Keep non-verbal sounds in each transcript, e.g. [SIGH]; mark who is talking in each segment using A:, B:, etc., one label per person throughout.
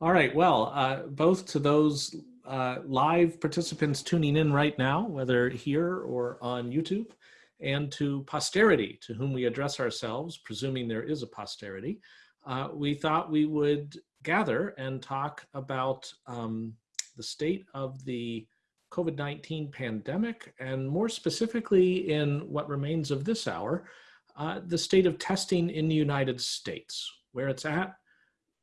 A: All right, well, uh, both to those uh, live participants tuning in right now, whether here or on YouTube, and to posterity to whom we address ourselves, presuming there is a posterity, uh, we thought we would gather and talk about um, the state of the COVID-19 pandemic, and more specifically in what remains of this hour, uh, the state of testing in the United States, where it's at,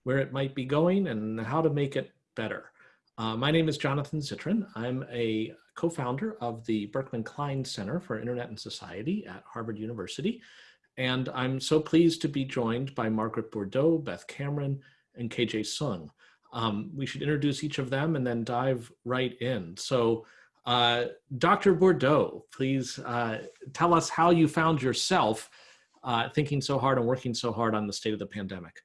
A: where it might be going, and how to make it better. Uh, my name is Jonathan Zittrain. I'm a co-founder of the Berkman Klein Center for Internet and Society at Harvard University. And I'm so pleased to be joined by Margaret Bourdeau, Beth Cameron, and KJ Sung. Um, we should introduce each of them and then dive right in. So uh, Dr. Bourdeau, please uh, tell us how you found yourself uh, thinking so hard and working so hard on the state of the pandemic.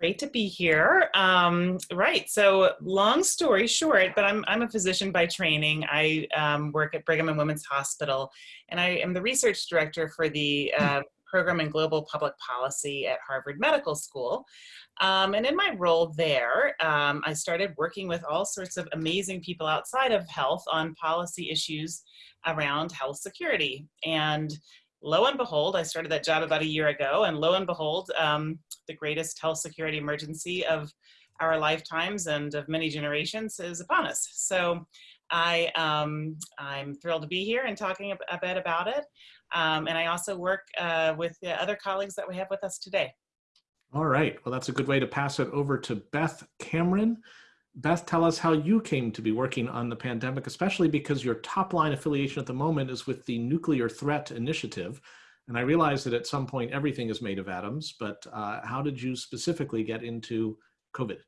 B: Great to be here. Um, right, so long story short, but I'm, I'm a physician by training. I um, work at Brigham and Women's Hospital, and I am the research director for the uh, program in global public policy at Harvard Medical School. Um, and in my role there, um, I started working with all sorts of amazing people outside of health on policy issues around health security. And lo and behold, I started that job about a year ago, and lo and behold, um, the greatest health security emergency of our lifetimes and of many generations is upon us. So I, um, I'm thrilled to be here and talking a, bit about it. Um, and I also work uh, with the other colleagues that we have with us today.
A: All right, well, that's a good way to pass it over to Beth Cameron. Beth, tell us how you came to be working on the pandemic, especially because your top line affiliation at the moment is with the Nuclear Threat Initiative. And I realize that at some point everything is made of atoms, but uh, how did you specifically get into COVID?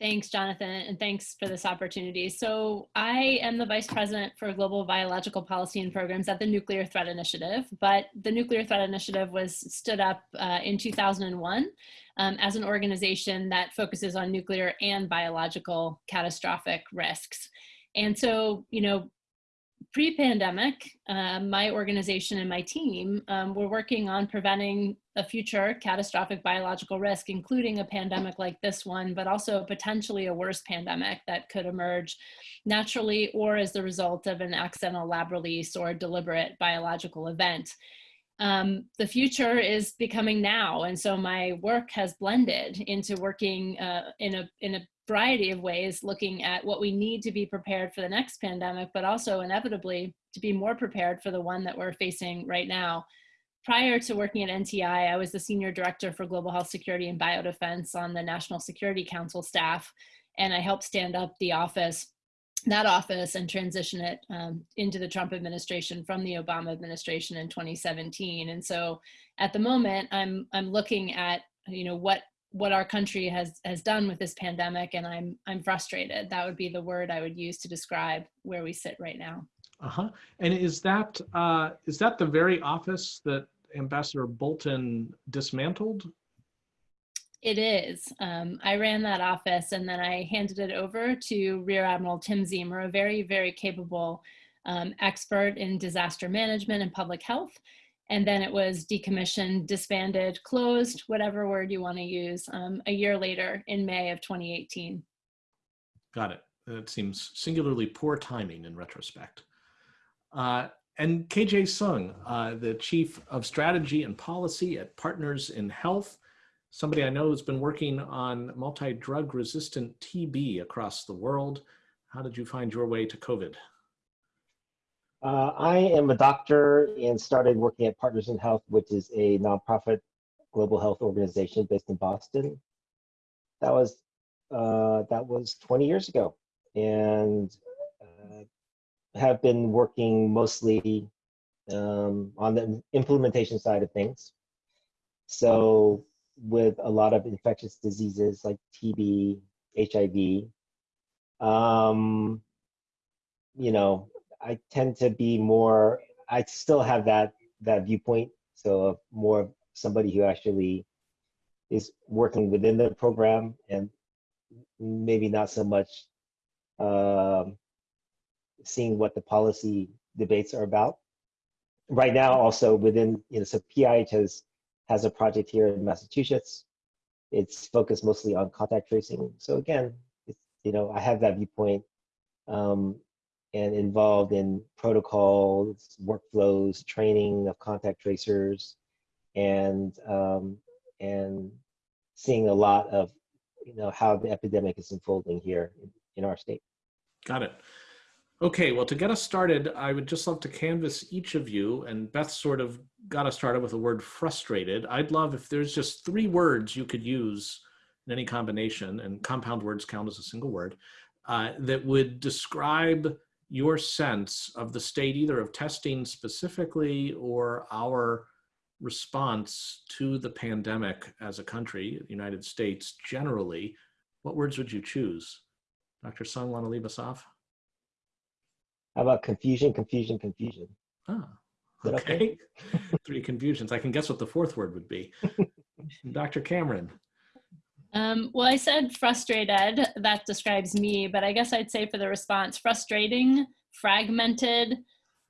C: Thanks, Jonathan, and thanks for this opportunity. So I am the Vice President for Global Biological Policy and Programs at the Nuclear Threat Initiative, but the Nuclear Threat Initiative was stood up uh, in 2001 um, as an organization that focuses on nuclear and biological catastrophic risks. And so, you know, pre-pandemic, uh, my organization and my team um, were working on preventing a future catastrophic biological risk, including a pandemic like this one, but also potentially a worse pandemic that could emerge naturally or as the result of an accidental lab release or deliberate biological event. Um, the future is becoming now, and so my work has blended into working uh, in a in a variety of ways looking at what we need to be prepared for the next pandemic, but also inevitably to be more prepared for the one that we're facing right now. Prior to working at NTI, I was the Senior Director for Global Health Security and Biodefense on the National Security Council staff, and I helped stand up the office, that office and transition it um, into the Trump administration from the Obama administration in 2017. And so at the moment, I'm, I'm looking at you know what what our country has has done with this pandemic and i'm i'm frustrated. That would be the word i would use to describe where we sit right now.
A: Uh-huh. And is that uh is that the very office that ambassador bolton dismantled?
C: It is. Um, I ran that office and then I handed it over to Rear Admiral Tim Ziemer, a very, very capable um, expert in disaster management and public health and then it was decommissioned, disbanded, closed, whatever word you want to use, um, a year later in May of 2018.
A: Got it. It seems singularly poor timing in retrospect. Uh, and KJ Sung, uh, the Chief of Strategy and Policy at Partners in Health, somebody I know who's been working on multi-drug resistant TB across the world. How did you find your way to COVID?
D: Uh, I am a doctor and started working at Partners in Health, which is a nonprofit global health organization based in Boston. That was uh, that was 20 years ago, and uh, have been working mostly um, on the implementation side of things. So with a lot of infectious diseases like TB, HIV, um, you know, I tend to be more, I still have that, that viewpoint. So more somebody who actually is working within the program and maybe not so much um, seeing what the policy debates are about. Right now, also within, you know, so PIH has, has a project here in Massachusetts it's focused mostly on contact tracing. So again, it's, you know, I have that viewpoint um, and involved in protocols, workflows, training of contact tracers, and um, and seeing a lot of you know how the epidemic is unfolding here in, our state.
A: Got it. Okay, well, to get us started, I would just love to canvass each of you, and Beth sort of got us started with the word frustrated. I'd love if there's just three words you could use in any combination, and compound words count as a single word, uh, that would describe your sense of the state either of testing specifically or our response to the pandemic as a country, the United States generally. What words would you choose? Dr. Sung, want to leave us off?
D: How about confusion, confusion, confusion?
A: Ah, okay.
D: okay? [LAUGHS]
A: Three confusions. I can guess what the fourth word would be. [LAUGHS] Dr. Cameron.
C: Um, well, I said frustrated, that describes me, but I guess I'd say for the response, frustrating, fragmented,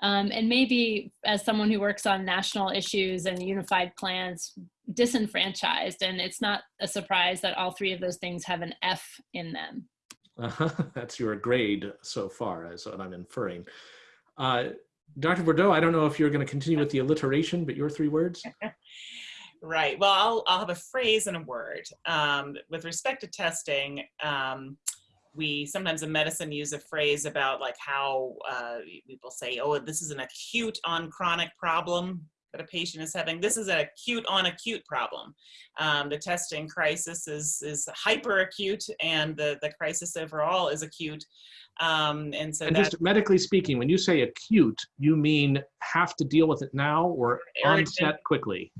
C: um, and maybe as someone who works on national issues and unified plans, disenfranchised. And it's not a surprise that all three of those things have an F in them.
A: Uh, [LAUGHS] that's your grade so far, is what I'm inferring. Uh, Dr. Bourdeau, I don't know if you're going to continue with the alliteration, but your three words? [LAUGHS]
B: Right. Well, I'll, I'll have a phrase and a word. Um, with respect to testing, um, we sometimes in medicine use a phrase about like how uh, people say, oh, this is an acute on chronic problem that a patient is having. This is an acute on acute problem. Um, the testing crisis is, is hyper acute and the, the crisis overall is acute. Um, and so
A: And
B: that
A: just medically speaking, when you say acute, you mean have to deal with it now or
B: Urgent.
A: onset quickly?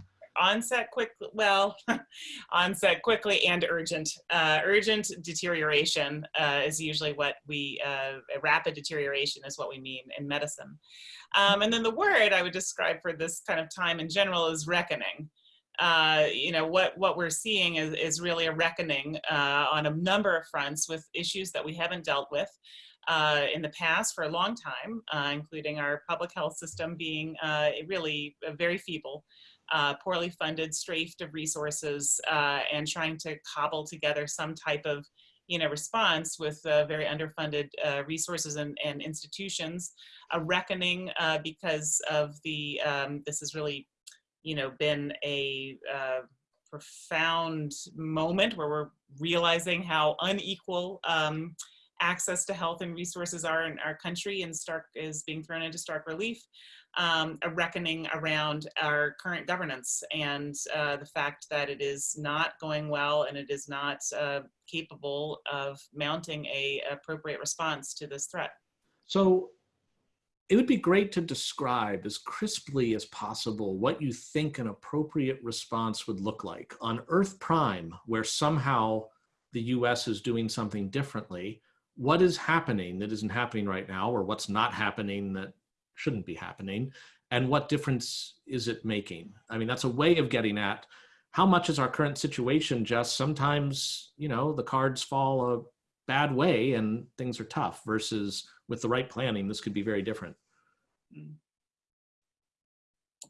B: Onset quick well [LAUGHS] onset quickly and urgent uh, urgent deterioration uh, is usually what we uh, rapid deterioration is what we mean in medicine. Um, and then the word i would describe for this kind of time in general is reckoning. Uh, you know what what we're seeing is, is really a reckoning uh, on a number of fronts with issues that we haven't dealt with uh, in the past for a long time, uh, including our public health system being uh, really very feeble uh, poorly funded, strafed of resources, uh, and trying to cobble together some type of you know, response with uh, very underfunded uh, resources and, and, institutions, a reckoning uh, because of the, um, this has really, you know, been a uh, profound moment where we're realizing how unequal um, access to health and resources are in our country and stark is being thrown into stark relief um, a reckoning around our current governance and uh, the fact that it is not going well and it is not uh, capable of mounting a appropriate response to this threat.
A: So it would be great to describe as crisply as possible what you think an appropriate response would look like on Earth Prime, where somehow the US is doing something differently. What is happening that isn't happening right now, or what's not happening that shouldn't be happening and what difference is it making? I mean that's a way of getting at how much is our current situation just sometimes you know the cards fall a bad way and things are tough versus with the right planning this could be very different.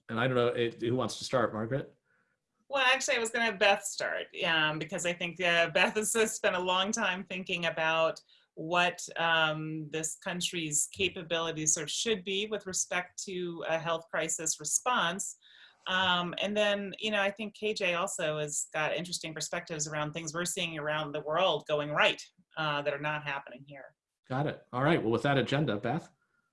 A: And i don't know it, who wants to start margaret?
B: Well, actually, I was going to have Beth start um, because I think uh, Beth has spent a long time thinking about what um, this country's capabilities sort of should be with respect to a health crisis response. Um, and then, you know, I think KJ also has got interesting perspectives around things we're seeing around the world going right uh, that are not happening here.
A: got it all right well with that agenda beth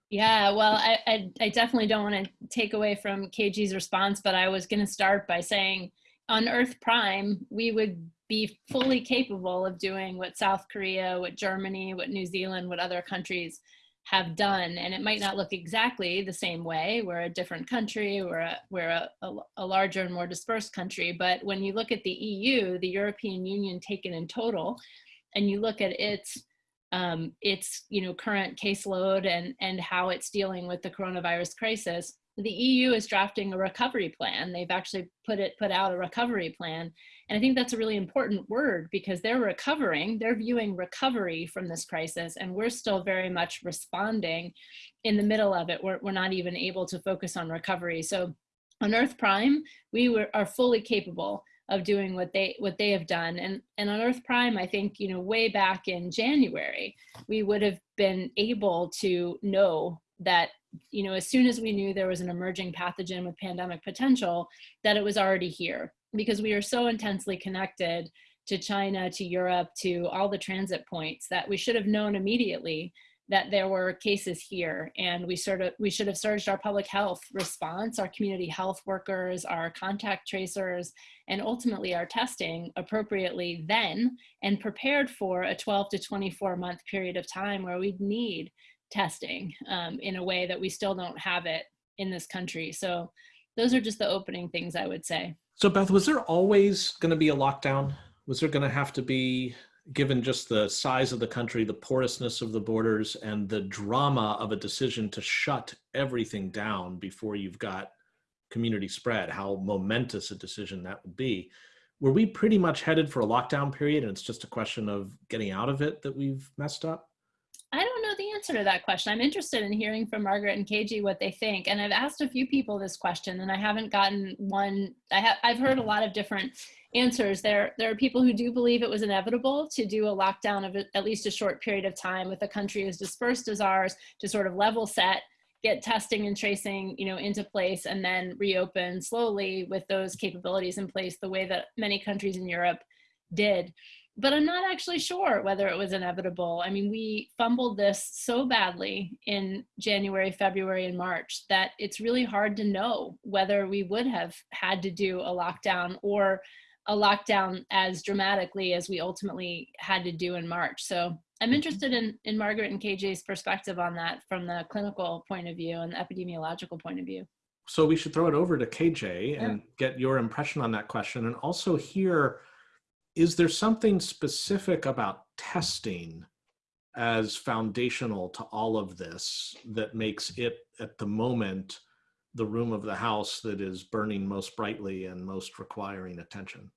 C: Yeah, well, I, I, I definitely don't want to take away from KJ's response, but I was going to start by saying on Earth Prime, we would be fully capable of doing what South Korea, what Germany, what New Zealand, what other countries have done. And it might not look exactly the same way. We're a different country, we're a, we're a, a, a larger and more dispersed country. But when you look at the EU, the European Union taken in total, and you look at its um, its you know current caseload and and how it's dealing with the coronavirus crisis, the EU is drafting a recovery plan. They've actually put it put out a recovery plan, and I think that's a really important word because they're recovering. They're viewing recovery from this crisis, and we're still very much responding in the middle of it. We're we're not even able to focus on recovery. So on Earth Prime, we were, are fully capable of doing what they what they have done and and on earth prime i think you know way back in january we would have been able to know that you know as soon as we knew there was an emerging pathogen with pandemic potential that it was already here because we are so intensely connected to china to europe to all the transit points that we should have known immediately that there were cases here. And we sort of we should have surged our public health response our community health workers our contact tracers and ultimately our testing appropriately then and prepared for a 12 to 24 month period of time where we'd need testing um, in a way that we still don't have it in this country so those are just the opening things i would say
A: so beth was there always going to be a lockdown was there going to have to be given just the size of the country, the porousness of the borders, and the drama of a decision to shut everything down before you've got community spread, how momentous a decision that would be. Were we pretty much headed for a lockdown period and it's just a question of getting out of it that we've messed up?
C: I don't answer to that question. I'm interested in hearing from Margaret and KJ what they think. And I've asked a few people this question and I haven't gotten one. I have I've heard a lot of different answers. There, there are people who do believe it was inevitable to do a lockdown of at least a short period of time with a country as dispersed as ours to sort of level set, get testing and tracing, you know, into place, and then reopen slowly with those capabilities in place, the way that many countries in Europe did. But I'm not actually sure whether it was inevitable. I mean, we fumbled this so badly in January, February, and March that it's really hard to know whether we would have had to do a lockdown or a lockdown as dramatically as we ultimately had to do in March. So I'm mm-hmm. interested in, in Margaret and KJ's perspective on that from the clinical point of view and the epidemiological point of view.
A: So we should throw it over to KJ yeah. and get your impression on that question. And also hear, is there something specific about testing as foundational to all of this that makes it at the moment the room of the house that is burning most brightly and most requiring attention?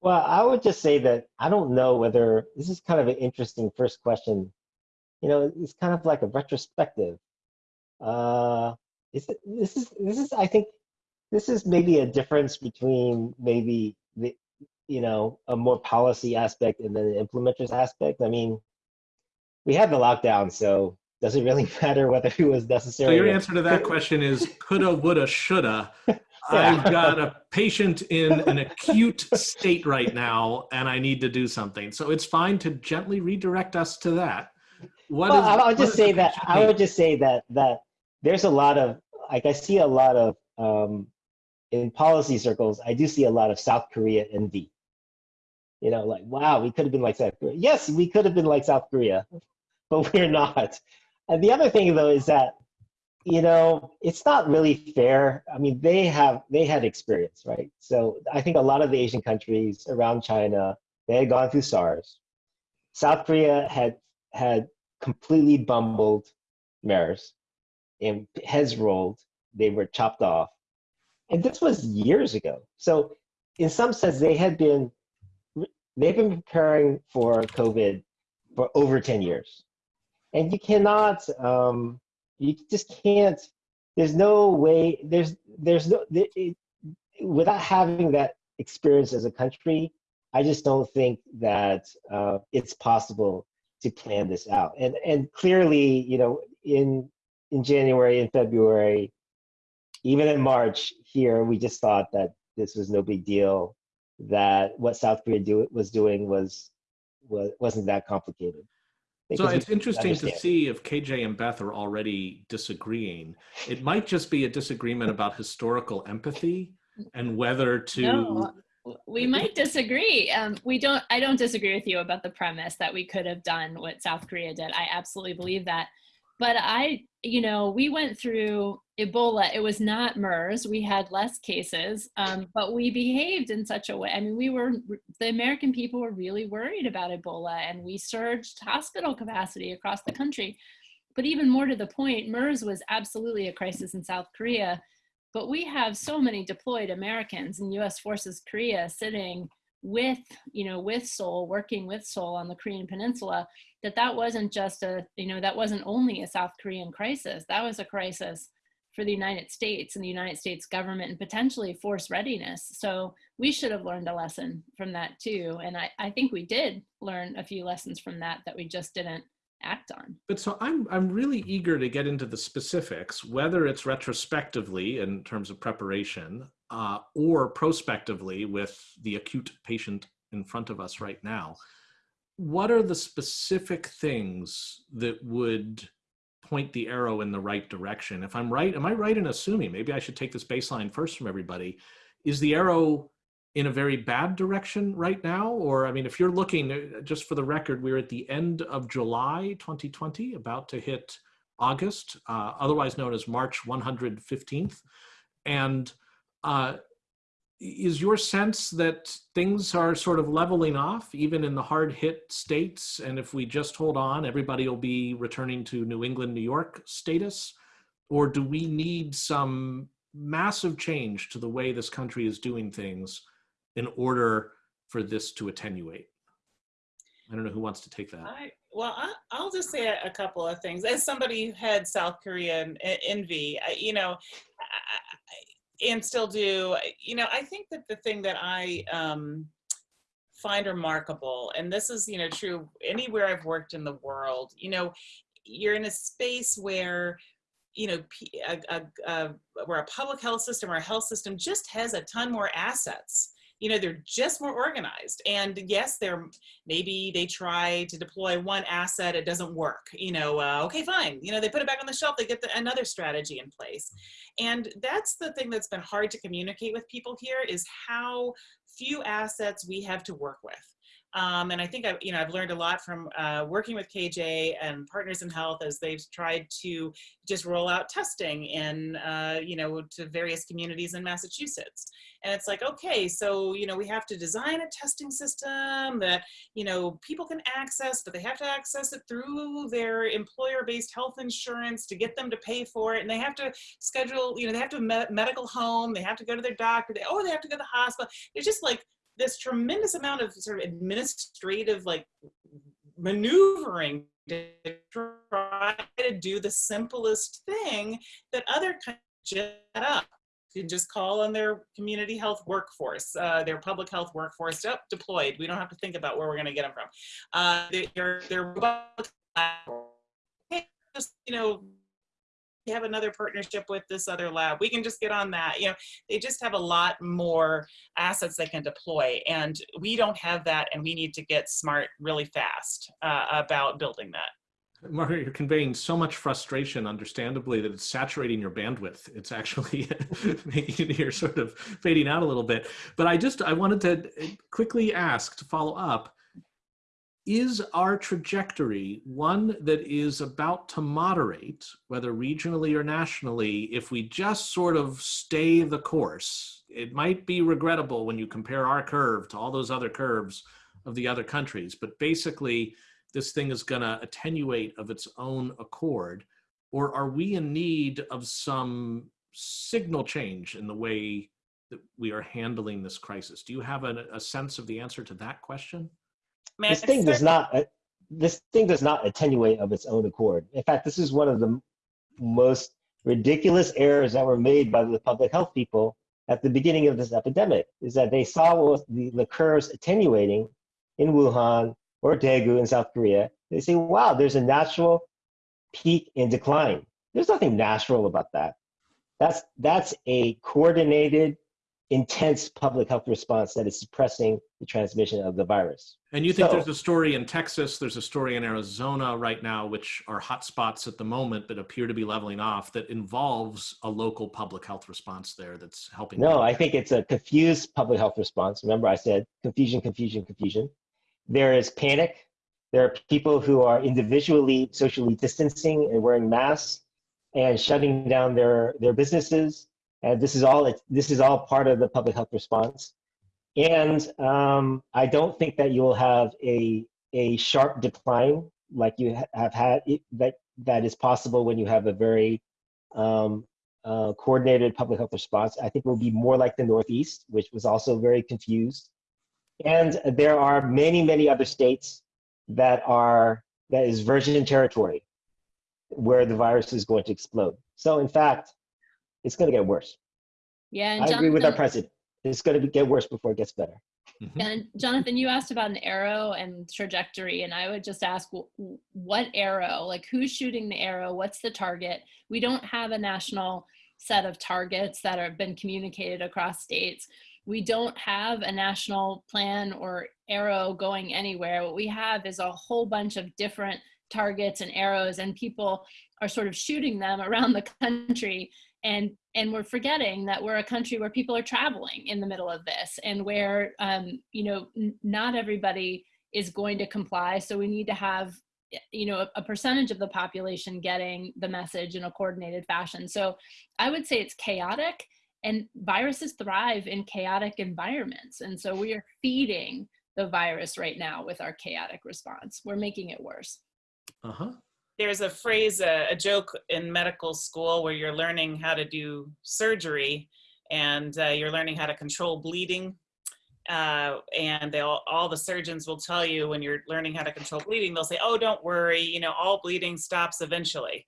D: Well, I would just say that I don't know whether this is kind of an interesting first question. You know, it's kind of like a retrospective. Uh, is it, this is this is I think this is maybe a difference between maybe the you know a more policy aspect and then the implementers aspect. I mean, we had the lockdown, so does it really [LAUGHS] matter whether it was necessary?
A: So your answer to that question is [LAUGHS] coulda, woulda, shoulda. [LAUGHS] I've got a patient in an acute state right now and I need to do something. So it's fine to gently redirect us to that.
D: What well, is, I'll just say that I would just say that that there's a lot of like I see a lot of um, in policy circles. I do see a lot of South Korea envy. You know, like wow, we could have been like South Korea. Yes, we could have been like South Korea, [LAUGHS] but we're not. And the other thing though is that you know, it's not really fair. I mean, they have they had experience, right? So I think a lot of the Asian countries around China, they had gone through SARS. South Korea had had completely bumbled MERS and heads rolled. They were chopped off. And this was years ago. So in some sense, they had been they've been preparing for COVID for over 10 years. And you cannot um, you just can't. There's no way. There's there's no it, without having that experience as a country. I just don't think that uh, it's possible to plan this out. And and clearly, you know, in in January and February, even in March here, we just thought that this was no big deal. That what South Korea do, was doing was was wasn't that complicated.
A: So it's interesting to see if KJ and Beth are already disagreeing. It might just be a disagreement about historical empathy and whether to. No,
C: we might disagree. Um, we don't. I don't disagree with you about the premise that we could have done what South Korea did. I absolutely believe that. But I, you know, we went through Ebola. It was not MERS. We had less cases, um, but we behaved in such a way. I mean, we were, the American people were really worried about Ebola and we surged hospital capacity across the country. But even more to the point, MERS was absolutely a crisis in South Korea. But we have so many deployed Americans and US Forces Korea sitting with, you know, with Seoul, working with Seoul on the Korean Peninsula, that that wasn't just a, you know, that wasn't only a South Korean crisis. That was a crisis for the United States and the United States government and potentially force readiness. So we should have learned a lesson from that too. And I, I think we did learn a few lessons from that that we just didn't act on.
A: But so I'm I'm really eager to get into the specifics, whether it's retrospectively in terms of preparation uh, or prospectively with the acute patient in front of us right now. What are the specific things that would point the arrow in the right direction? If I'm right, am I right in assuming, maybe I should take this baseline first from everybody, is the arrow in a very bad direction right now? Or, I mean, if you're looking, uh, just for the record, we're at the end of July 2020, about to hit August, uh, otherwise known as March 115th. And uh, is your sense that things are sort of leveling off, even in the hard hit states? And if we just hold on, everybody will be returning to New England, New York status? Or do we need some massive change to the way this country is doing things in order for this to attenuate? I don't know who wants to take that.
B: I, well, I, will just say a, couple of things. As somebody who had South Korea envy, I, you know, and still do, you know, I think that the thing that I um, find remarkable, and this is, you know, true anywhere I've worked in the world, you know, you're in a space where you know, a, a, a, where a public health system or a health system just has a ton more assets you know they're just more organized. And yes they're maybe they try to deploy one asset it doesn't work you know uh, okay fine. You know they put it back on the shelf they get the, another strategy in place. And that's the thing that's been hard to communicate with people here is how few assets we have to work with um, and I think I've, you know, I've learned a lot from uh, working with KJ and Partners in Health as they've tried to just roll out testing in, uh, you know, to various communities in Massachusetts. And it's like, okay, so, you know, we have to design a testing system that, you know, people can access, but they have to access it through their employer-based health insurance to get them to pay for it. And they have to schedule, you know, they have to me medical home, they have to go to their doctor, they, oh, they have to go to the hospital. It's just like this tremendous amount of sort of administrative like maneuvering to try to do the simplest thing that other countries jet up can just call on their community health workforce, uh, their public health workforce, up deployed. We don't have to think about where we're going to get them from. Uh, they're, they're you know have another partnership with this other lab. We can just get on that. You know, they just have a lot more assets they can deploy, and we don't have that, and we need to get smart really fast uh, about building that.
A: Margaret, you're conveying so much frustration, understandably, that it's saturating your bandwidth. It's actually [LAUGHS] making you're sort of fading out a little bit. But I just I wanted to quickly ask to follow up is our trajectory one that is about to moderate, whether regionally or nationally, if we just sort of stay the course? It might be regrettable when you compare our curve to all those other curves of the other countries, but basically this thing is gonna attenuate of its own accord, or are we in need of some signal change in the way that we are handling this crisis? Do you have a, a sense of the answer to that question?
D: This thing does not uh, this thing does not attenuate of its own accord. In fact, this is one of the most ridiculous errors that were made by the public health people at the beginning of this epidemic is that they saw the, the curves attenuating in Wuhan or Daegu in South Korea. They say, wow, there's a natural peak in decline. There's nothing natural about that. That's, that's a coordinated intense public health response that is suppressing the transmission of the virus.
A: And you think so, there's a story in Texas, there's a story in Arizona right now, which are hotspots at the moment but appear to be leveling off, that involves a local public health response there that's helping?
D: No, I think it's a confused public health response. Remember I said confusion, confusion, confusion. There is panic. There are people who are individually socially distancing and wearing masks and shutting down their, their businesses and this is all this is all part of the public health response. And um, I don't think that you will have a a sharp decline like you have had that that is possible when you have a very um, uh, coordinated public health response. I think it will be more like the Northeast, which was also very confused. And there are many, many other states that are that is virgin territory where the virus is going to explode. So in fact, it's going to get worse.
C: Yeah, and
D: I agree with our president. It's going to get worse before it gets better.
A: Mhm.
C: And Jonathan, you asked about an arrow and trajectory, and I would just ask what arrow? Like, who's shooting the arrow? What's the target? We don't have a national set of targets that have been communicated across states. We don't have a national plan or arrow going anywhere. What we have is a whole bunch of different targets and arrows, and people are sort of shooting them around the country and and we're forgetting that we're a country where people are traveling in the middle of this and where um, you know not everybody is going to comply. So we need to have you know a, a percentage of the population getting the message in a coordinated fashion. So i would say it's chaotic and viruses thrive in chaotic environments. And so we are feeding the virus right now with our chaotic response. We're making it worse.
A: Uh-huh.
B: There's a phrase, a, a joke in medical school where you're learning how to do surgery and uh, you're learning how to control bleeding. Uh, and they all, all the surgeons will tell you when you're learning how to control bleeding, they'll say, oh, don't worry, you know, all bleeding stops eventually.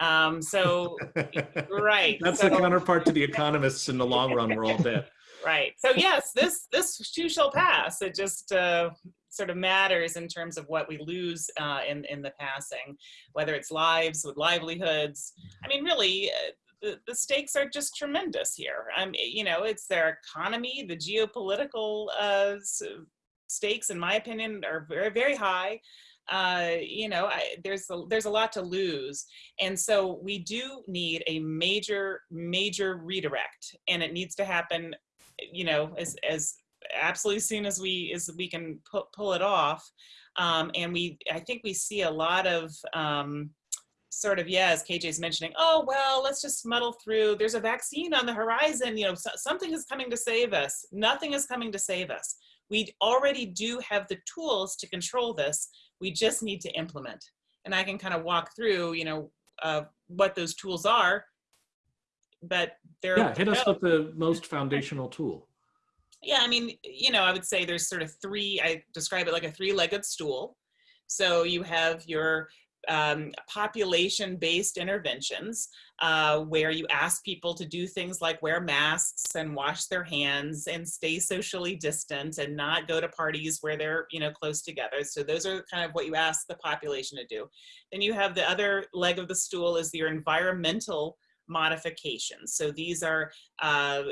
B: Um, so, [LAUGHS] right.
A: That's
B: so-
A: the counterpart to the economists in the long run. We're all [LAUGHS] dead.
B: Right. So yes, this this too shall pass. It just uh, sort of matters in terms of what we lose uh, in in the passing, whether it's lives with livelihoods. I mean, really. Uh, the, the stakes are just tremendous here. Um, you know, it's their economy, the geopolitical uh, stakes, in my opinion, are very, very high. Uh, you know, I, there's a, there's a lot to lose, and so we do need a major, major redirect, and it needs to happen you know as as absolutely soon as we as we can pu- pull it off. Um, and we i think we see a lot of um, sort of yeah as kj's mentioning oh well let's just muddle through. There's a vaccine on the horizon you know so, something is coming to save us. Nothing is coming to save us. We already do have the tools to control this. We just need to implement. And i can kind of walk through you know uh, what those tools are but they're
A: Yeah, hit us with the most foundational tool.
B: Yeah, I mean, you know, I would say there's sort of three, I describe it like a three legged stool. So you have your um, population based interventions uh, where you ask people to do things like wear masks and wash their hands and stay socially distant and not go to parties where they're, you know, close together. So those are kind of what you ask the population to do. Then you have the other leg of the stool is your environmental modifications. So these are uh,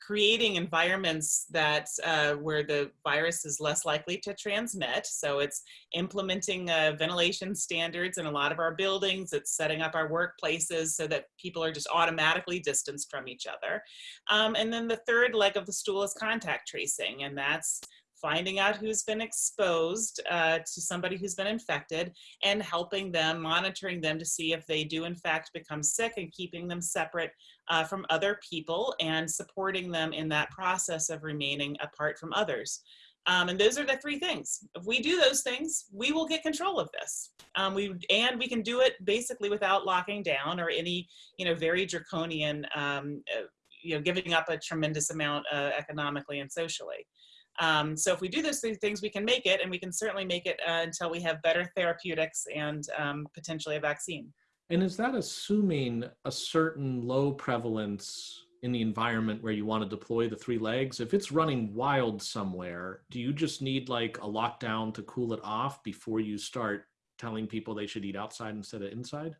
B: creating environments that uh, where the virus is less likely to transmit. So it's implementing uh, ventilation standards in a lot of our buildings. It's setting up our workplaces so that people are just automatically distanced from each other. Um, and then the third leg of the stool is contact tracing, and that's finding out who's been exposed uh, to somebody who's been infected and helping them, monitoring them to see if they do in fact become sick and keeping them separate uh, from other people and supporting them in that process of remaining apart from others. Um, and those are the three things. If we do those things, we will get control of this. Um, we and we can do it basically without locking down or any, you know, very draconian, um, uh, you know, giving up a tremendous amount uh, economically and socially. Um, so if we do those three things, we can make it, and we can certainly make it uh, until we have better therapeutics and um, potentially a vaccine.
A: And is that assuming a certain low prevalence in the environment where you want to deploy the three legs? If it's running wild somewhere, do you just need like a lockdown to cool it off before you start telling people they should eat outside instead of inside?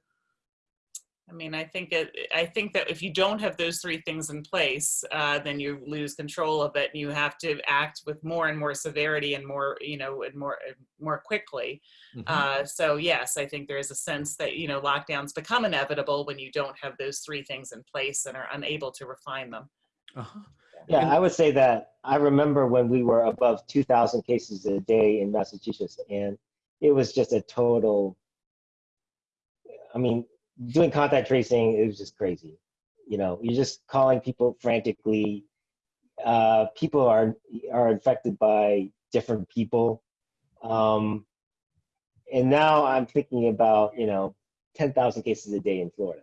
B: I mean, I think it. I think that if you don't have those three things in place, uh, then you lose control of it, and you have to act with more and more severity and more, you know, and more more quickly.
A: Mhm.
B: Uh, so yes, I think there is a sense that you know lockdowns become inevitable when you don't have those three things in place and are unable to refine them.
A: Uh-huh.
D: Yeah, I would say that I remember when we were above 2,000 cases a day in Massachusetts, and it was just a total. I mean, doing contact tracing it was just crazy. You know, you're just calling people frantically. Uh, people are are infected by different people, um, and now I'm thinking about you know 10,000 cases a day in Florida.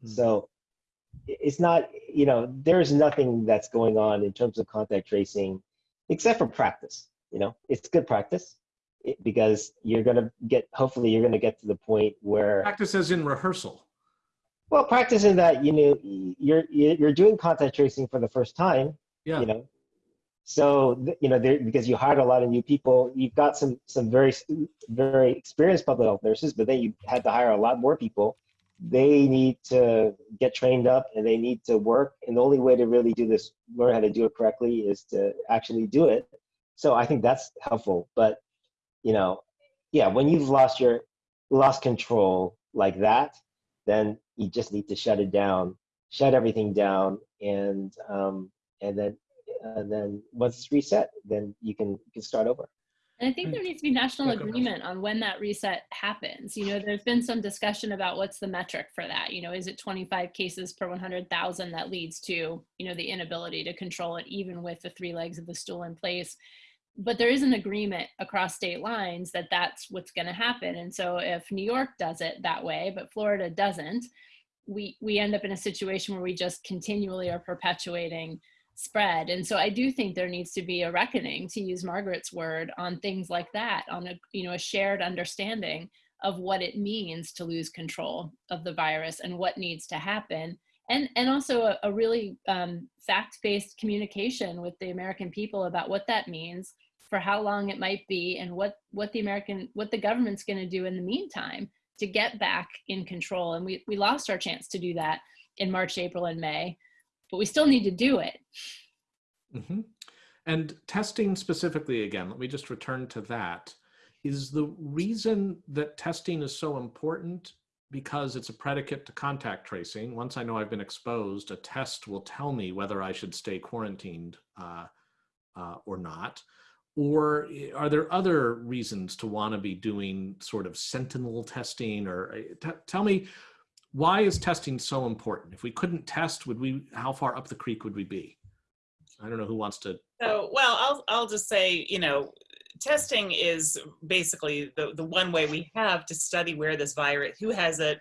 A: Hmm.
D: So it's not, you know, there's nothing that's going on in terms of contact tracing except for practice. You know, it's good practice it, because you're going to get, hopefully, you're going to get to the point where,
A: Practice as in rehearsal.
D: Well, practicing that, you know, you're you're doing contact tracing for the first time.
A: Yeah.
D: You know, so you know, there, because you hired a lot of new people, you've got some some very very experienced public health nurses, but then you had to hire a lot more people. They need to get trained up and they need to work. And the only way to really do this, learn how to do it correctly, is to actually do it. So I think that's helpful. But you know, yeah, when you've lost your lost control like that, then you just need to shut it down, shut everything down, and um, and then and then once it's reset, then you can you can start over.
C: And I think
A: Hmm.
C: there needs to be national
A: Yeah, go ahead.
C: agreement on when that reset happens. You know, there's been some discussion about what's the metric for that. You know, is it 25 cases per 100,000 that leads to, you know, the inability to control it, even with the three legs of the stool in place? But there is an agreement across state lines that that's what's going to happen. And so if New York does it that way, but Florida doesn't, we we end up in a situation where we just continually are perpetuating spread. And so I do think there needs to be a reckoning, to use Margaret's word, on things like that, on a you know a shared understanding of what it means to lose control of the virus and what needs to happen. And, and also a, a really um, fact-based communication with the American people about what that means for how long it might be and what, what the American, what the government's gonna do in the meantime to get back in control. And we, we lost our chance to do that in March, April, and May, but we still need to do it.
A: hmm And testing specifically, again, let me just return to that. Is the reason that testing is so important because it's a predicate to contact tracing? Once I know I've been exposed, a test will tell me whether I should stay quarantined uh, uh, or not. Or are there other reasons to want to be doing sort of sentinel testing? Or t- tell me, why is testing so important? If we couldn't test, would we? How far up the creek would we be? I don't know who wants to.
B: So, well, I'll, I'll just say, you know, testing is basically the, the one way we have to study where this virus, who has it,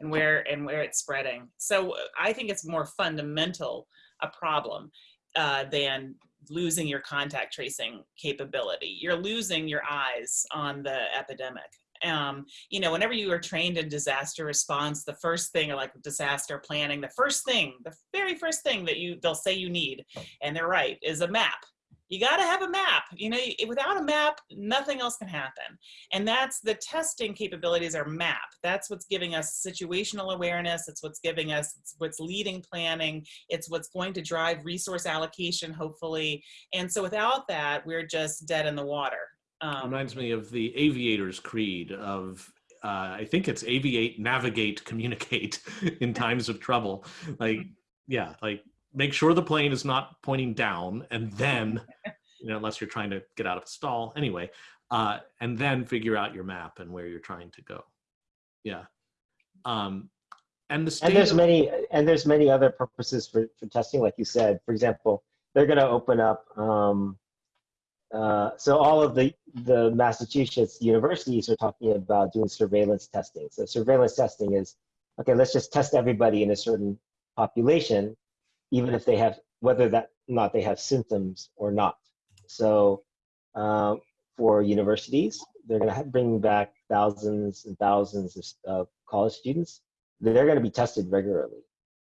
B: and where and where it's spreading. So I think it's more fundamental a problem uh, than losing your contact tracing capability. You're losing your eyes on the epidemic. Um, you know, whenever you are trained in disaster response, the first thing, or like disaster planning, the first thing, the very first thing that you they'll say you need, and they're right, is a map. You got to have a map. You know, without a map, nothing else can happen. And that's the testing capabilities are map. That's what's giving us situational awareness. It's what's giving us, it's what's leading planning. It's what's going to drive resource allocation, hopefully. And so without that, we're just dead in the water. Um,
A: reminds me of the aviator's creed of uh, I think it's aviate, navigate, communicate [LAUGHS] in times of trouble. Like, yeah, like make sure the plane is not pointing down, and then, you know, unless you're trying to get out of a stall, anyway, uh, and then figure out your map and where you're trying to go. Yeah, um, and the
D: and there's many and there's many other purposes for, for testing like you said. For example they're going to open up um, uh, so all of the the massachusetts universities are talking about doing surveillance testing. So surveillance testing is okay let's just test everybody in a certain population even if they have whether that not they have symptoms or not so um, for universities they're going to bring back thousands and thousands of, of college students they're going to be tested regularly.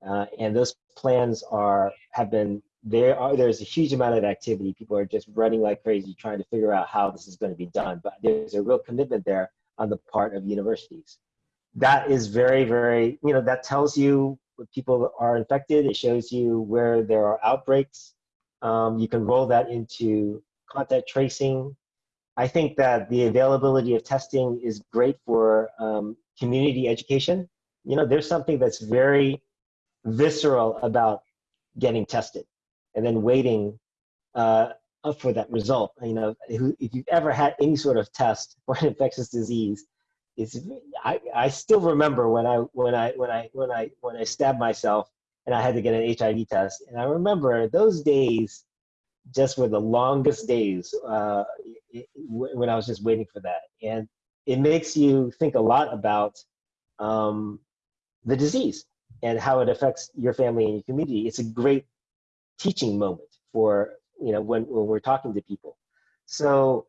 D: Uh, and those plans are have been there are there's a huge amount of activity. People are just running like crazy trying to figure out how this is going to be done. But there's a real commitment there on the part of universities. That is very, very, you know, that tells you people are infected. It shows you where there are outbreaks. Um, you can roll that into contact tracing. I think that the availability of testing is great for um, community education you know there's something that's very visceral about getting tested and then waiting uh, up for that result you know if you've ever had any sort of test for an infectious disease it's I, I still remember when I when I when I when I when I stabbed myself and I had to get an HIV test and I remember those days just were the longest days uh, when I was just waiting for that and it makes you think a lot about um, the disease and how it affects your family and your community. It's a great teaching moment for you know when, when we're talking to people. So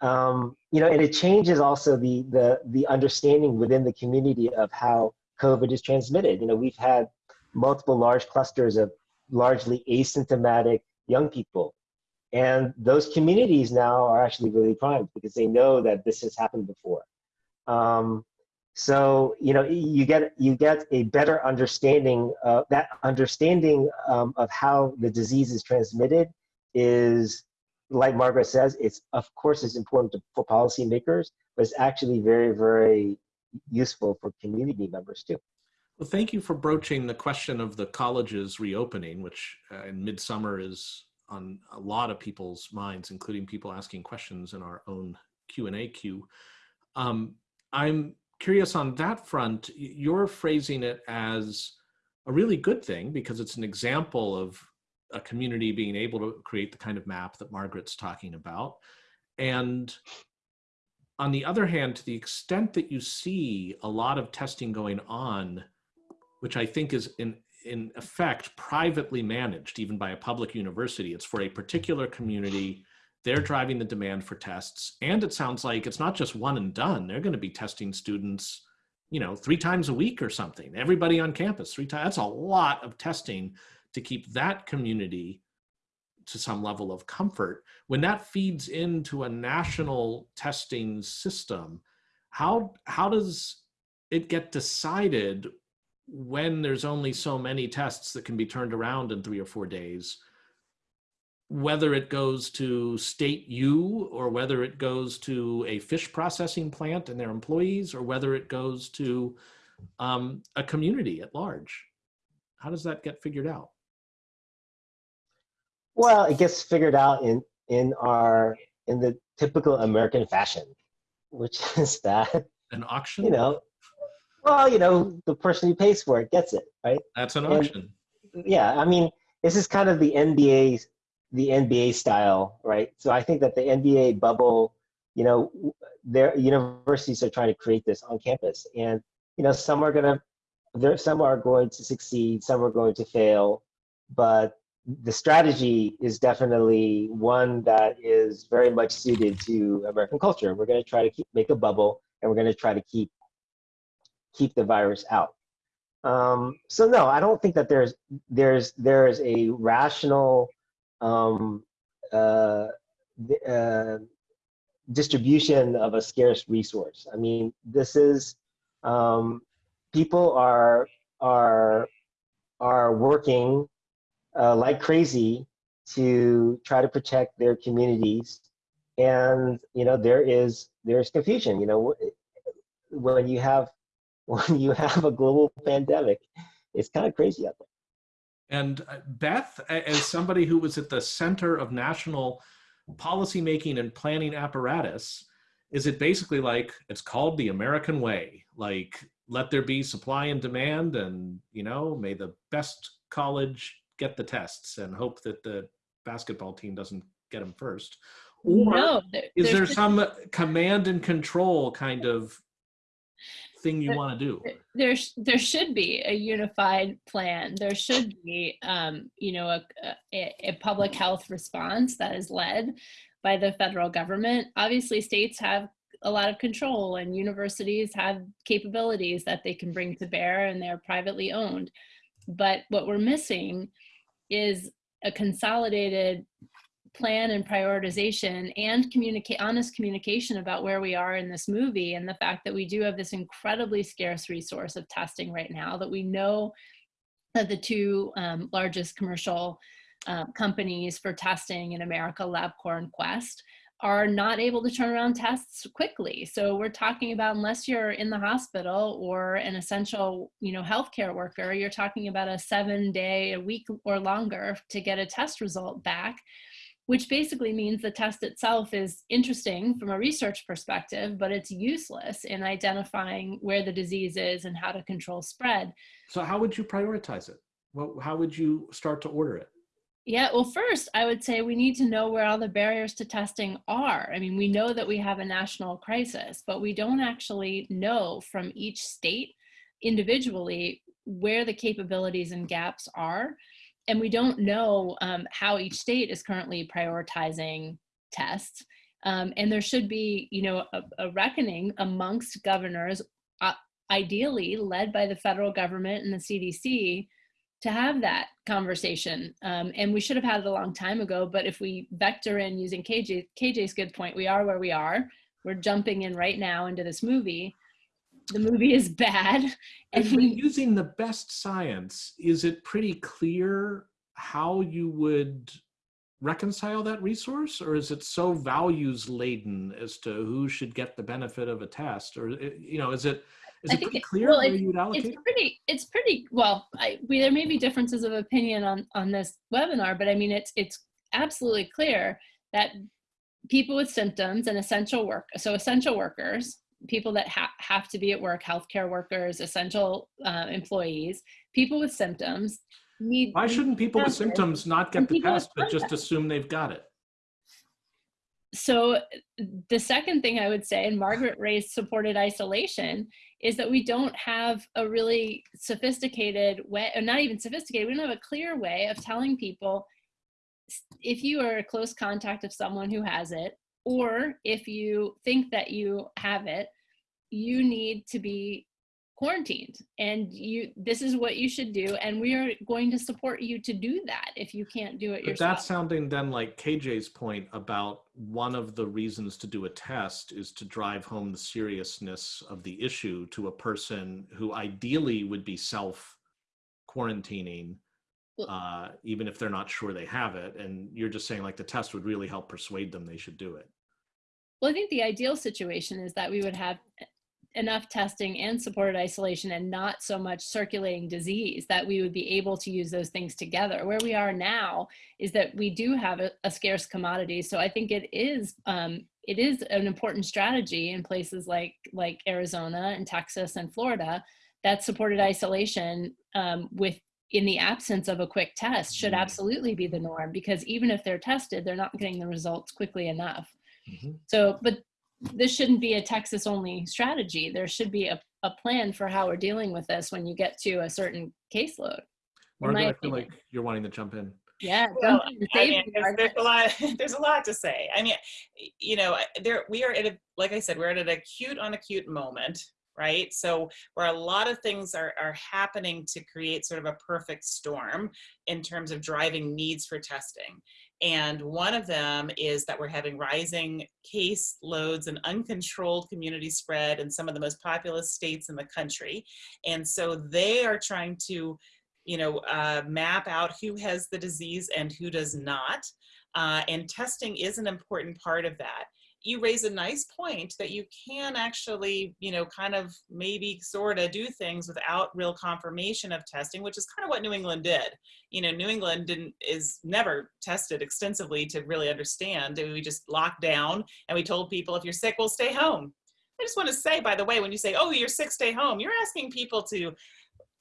D: um, you know, and it changes also the the the understanding within the community of how COVID is transmitted. You know, we've had multiple large clusters of largely asymptomatic young people. And those communities now are actually really primed because they know that this has happened before. Um, so you know you get you get a better understanding of that understanding um, of how the disease is transmitted is like Margaret says, it's of course it's important to, for policymakers, but it's actually very, very useful for community members too.
A: Well, thank you for broaching the question of the colleges reopening, which uh, in midsummer is on a lot of people's minds, including people asking questions in our own Q&A queue. Um, I'm curious on that front, you're phrasing it as a really good thing because it's an example of a community being able to create the kind of map that Margaret's talking about. And on the other hand, to the extent that you see a lot of testing going on, which I think is in, in effect privately managed, even by a public university, it's for a particular community. They're driving the demand for tests. And it sounds like it's not just one and done. They're going to be testing students, you know, three times a week or something. Everybody on campus, three times. That's a lot of testing to keep that community to some level of comfort. When that feeds into a national testing system, how, how does it get decided when there's only so many tests that can be turned around in three or four days, whether it goes to state U or whether it goes to a fish processing plant and their employees or whether it goes to um, a community at large? How does that get figured out?
D: Well, it gets figured out in in our in the typical American fashion, which [LAUGHS] is that
A: an auction.
D: You know, well, you know, the person who pays for it gets it, right?
A: That's an auction.
D: And, yeah, I mean, this is kind of the NBA the NBA style, right? So I think that the NBA bubble, you know, their universities are trying to create this on campus, and you know, some are gonna, there, some are going to succeed, some are going to fail, but the strategy is definitely one that is very much suited to American culture. We're going to try to keep, make a bubble, and we're going to try to keep keep the virus out. Um, so no, I don't think that there's there's there is a rational um, uh, uh, distribution of a scarce resource. I mean, this is um, people are are are working uh, like crazy to try to protect their communities. And you know there is there's confusion. You know when you have [LAUGHS] when you have a global pandemic, it's kind of crazy out there.
A: And uh, Beth, as somebody who was at the center of national policymaking and planning apparatus, is it basically like it's called the American way? Like let there be supply and demand, and you know, may the best college get the tests and hope that the basketball team doesn't get them first? Or no, there, is there some command and control kind of thing you want to do?
C: There, there should be a unified plan. There should be, um, you know, a, a, a public health response that is led by the federal government. Obviously, states have a lot of control and universities have capabilities that they can bring to bear and they're privately owned. But what we're missing is a consolidated plan and prioritization and communicate honest communication about where we are in this movie and the fact that we do have this incredibly scarce resource of testing right now that we know that the two um, largest commercial uh, companies for testing in America, LabCorp and Quest, are not able to turn around tests quickly. So we're talking about unless you're in the hospital or an essential, you know, healthcare worker, you're talking about a seven day, a week or longer to get a test result back, which basically means the test itself is interesting from a research perspective, but it's useless in identifying where the disease is and how to control spread.
A: So how would you prioritize it? Well, how would you start to order it?
C: Yeah, well, first, I would say we need to know where all the barriers to testing are. I mean, we know that we have a national crisis, but we don't actually know from each state individually where the capabilities and gaps are. And we don't know um, how each state is currently prioritizing tests. Um, and there should be, you know, a, a reckoning amongst governors uh, ideally led by the federal government and the CDC to have that conversation. Um, and we should have had it a long time ago, but if we vector in using KJ, KJ's good point, we are where we are. We're jumping in right now into this movie. The movie is bad. [LAUGHS] And
A: If we're using the best science, is it pretty clear how you would reconcile that resource? Or is it so values laden as to who should get the benefit of a test? Or, you know, is it, is
C: I
A: it
C: think
A: pretty clear
C: well,
A: where
C: it's-
A: you would allocate?
C: it's pretty, it's pretty, well, I, we, there may be differences of opinion on, on this webinar, but I mean, it's, it's absolutely clear that people with symptoms and essential work, so essential workers, people that ha have to be at work, healthcare workers, essential uh, employees, people with symptoms need.
A: Why shouldn't people with symptoms not get the test, but just assume they've got it?
C: So the second thing I would say, and Margaret raised supported isolation, is that we don't have a really sophisticated way, or not even sophisticated, we don't have a clear way of telling people if you are a close contact of someone who has it, or if you think that you have it, you need to be quarantined and you this is what you should do and we are going to support you to do that if you can't do it
A: But
C: yourself
A: that's sounding then like KJ's point about one of the reasons to do a test is to drive home the seriousness of the issue to a person who ideally would be self quarantining, uh, even if they're not sure they have it. And you're just saying like the test would really help persuade them they should do it.
C: Well, I think the ideal situation is that we would have enough testing and supported isolation and not so much circulating disease that we would be able to use those things together. Where we are now is that we do have a, a scarce commodity. So I think it is um, it is an important strategy in places like like Arizona and Texas and Florida that supported isolation um, with in the absence of a quick test should
A: Mhm.
C: absolutely be the norm because even if they're tested, they're not getting the results quickly enough.
A: Mhm.
C: So, but this shouldn't be a Texas only strategy. There should be a, a plan for how we're dealing with this when you get to a certain caseload. In my
A: Margaret, I feel
C: opinion.
A: like you're wanting to jump in.
C: Yeah,
B: Well,
C: jump in and
B: I mean, there's, there's a lot. [LAUGHS] There's a lot to say. I mean, you know, there we are at a like I said, we're at an acute on acute moment, right? So where a lot of things are are happening to create sort of a perfect storm in terms of driving needs for testing. And one of them is that we're having rising case loads and uncontrolled community spread in some of the most populous states in the country. And so they are trying to you know, uh, map out who has the disease and who does not. Uh, and testing is an important part of that. You raise a nice point that you can actually, you know, kind of maybe sort of do things without real confirmation of testing, which is kind of what New England did. You know, New England didn't is never tested extensively to really understand. We just locked down and we told people if you're sick, we'll stay home. I just want to say, by the way, when you say, "Oh, you're sick, stay home," you're asking people to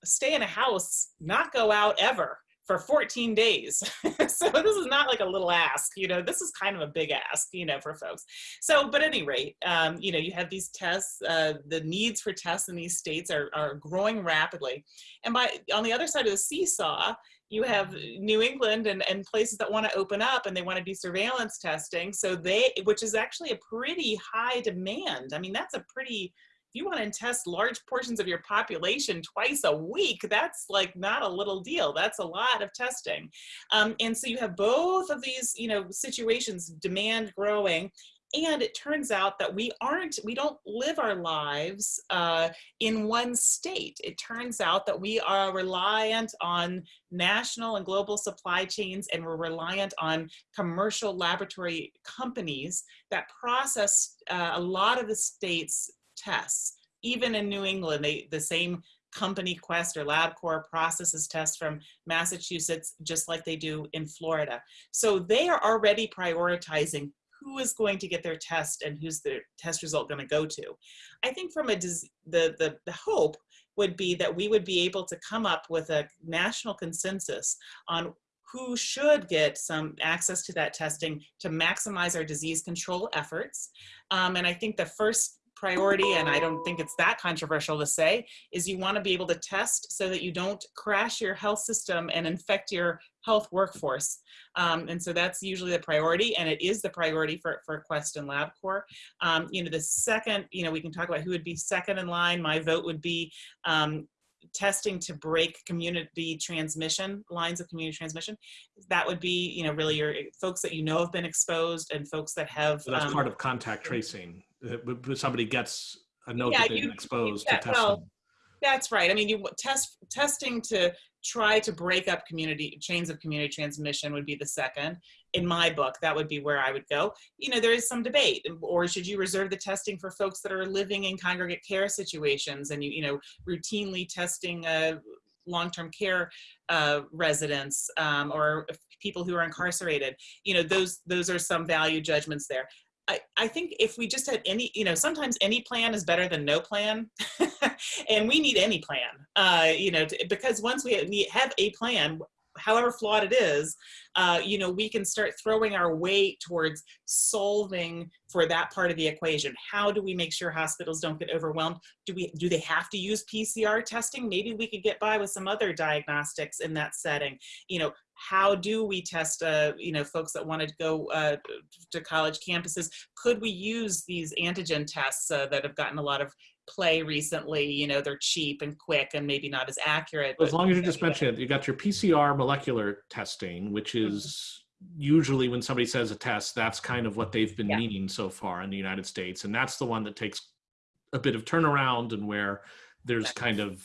B: stay in a house, not go out ever for 14 days. [LAUGHS] so this is not like a little ask, you know, this is kind of a big ask, you know, for folks. So, but any rate, um, you know, you have these tests, uh, the needs for tests in these states are, are growing rapidly. And by on the other side of the seesaw, you have New England and, and places that want to open up and they want to do surveillance testing. So they, which is actually a pretty high demand. I mean, that's a pretty, you want to test large portions of your population twice a week, that's like not a little deal. That's a lot of testing. Um, and so you have both of these, you know, situations, demand growing. And it turns out that we aren't, we don't live our lives uh, in one state. It turns out that we are reliant on national and global supply chains, and we're reliant on commercial laboratory companies that process uh, a lot of the state's tests. Even in New England, they, the same company Quest or LabCorp processes tests from Massachusetts just like they do in Florida. So they are already prioritizing who is going to get their test and who's the test result going to go to. I think from a the, the the hope would be that we would be able to come up with a national consensus on who should get some access to that testing to maximize our disease control efforts. Um, and I think the first priority, and I don't think it's that controversial to say, is you want to be able to test so that you don't crash your health system and infect your health workforce. Um, and so that's usually the priority, and it is the priority for, for Quest and LabCorp. Um, you know, the second, you know, we can talk about who would be second in line. My vote would be um, testing to break community transmission, lines of community transmission. That would be, you know, really your folks that you know have been exposed and folks that have.
A: So that's
B: um,
A: part of contact tracing. When Somebody gets a note
B: Yeah,
A: that they've
B: you-
A: been exposed
B: yeah,
A: to testing.
B: well, That's right. I mean, you test testing to try to break up community chains of community transmission would be the second. In my book, that would be where I would go. You know, there is some debate, or should you reserve the testing for folks that are living in congregate care situations and you you know routinely testing uh, long-term care uh, residents um, or people who are incarcerated. You know, those those are some value judgments there. I, I think if we just had any, you know, sometimes any plan is better than no plan. [LAUGHS] and we need any plan, uh, you know, to, because once we have a plan, however flawed it is, uh, you know, we can start throwing our weight towards solving for that part of the equation. How do we make sure hospitals don't get overwhelmed? Do we do they have to use PCR testing? Maybe we could get by with some other diagnostics in that setting. You know, how do we test uh, you know folks that want to go uh, to college campuses could we use these antigen tests uh, that have gotten a lot of play recently you know they're cheap and quick and maybe not as accurate
A: As long as you just mention it, you got your PCR molecular testing, which
B: Mm-hmm.
A: is usually when somebody says a test, that's kind of what they've been
B: Yeah.
A: meaning so far in the United States. And that's the one that takes a bit of turnaround and where there's kind of